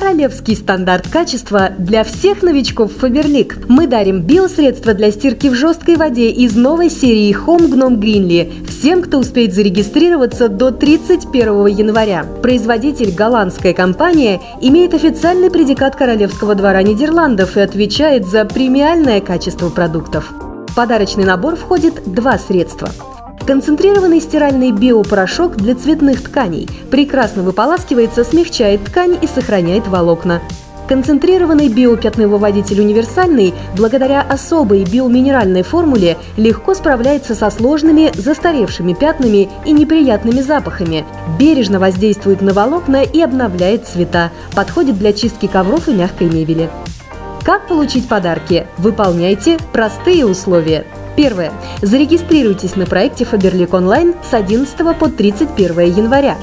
Королевский стандарт качества для всех новичков Фаберлик. Мы дарим биосредства для стирки в жесткой воде из новой серии Home Gnome Greenly всем, кто успеет зарегистрироваться до 31 января. Производитель голландская компания имеет официальный предикат Королевского двора Нидерландов и отвечает за премиальное качество продуктов. В подарочный набор входит два средства – Концентрированный стиральный биопорошок для цветных тканей прекрасно выполаскивается, смягчает ткань и сохраняет волокна. Концентрированный биопятновыводитель универсальный, благодаря особой биоминеральной формуле, легко справляется со сложными, застаревшими пятнами и неприятными запахами, бережно воздействует на волокна и обновляет цвета, подходит для чистки ковров и мягкой мебели. Как получить подарки? Выполняйте простые условия. Первое. Зарегистрируйтесь на проекте Faberlic Online с 11 по 31 января.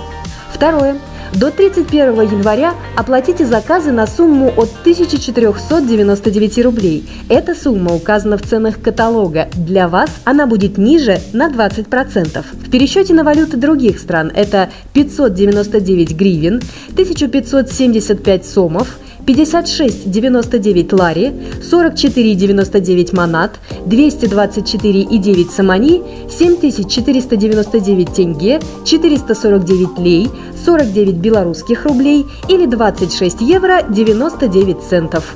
Второе. До 31 января оплатите заказы на сумму от 1499 рублей. Эта сумма указана в ценах каталога. Для вас она будет ниже на 20%. В пересчете на валюты других стран это 599 гривен, 1575 сомов, 56,99 лари, 44,99 манат, 224,9 самани, 7499 тенге, 449 лей, 49 белорусских рублей или 26 евро 99 центов.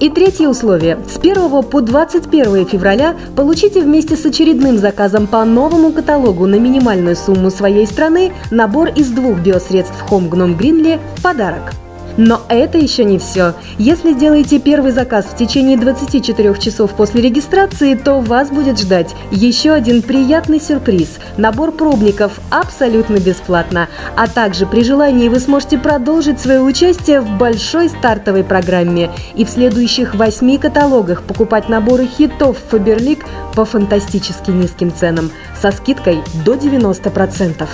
И третье условие. С 1 по 21 февраля получите вместе с очередным заказом по новому каталогу на минимальную сумму своей страны набор из двух биосредств Home Gnome Greenly в подарок. Но это еще не все. Если сделаете первый заказ в течение 24 часов после регистрации, то вас будет ждать еще один приятный сюрприз – набор пробников абсолютно бесплатно. А также при желании вы сможете продолжить свое участие в большой стартовой программе и в следующих восьми каталогах покупать наборы хитов Faberlic по фантастически низким ценам со скидкой до 90%.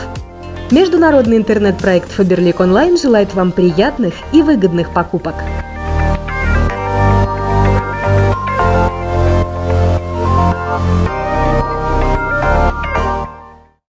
Международный интернет-проект Faberlic Online желает вам приятных и выгодных покупок.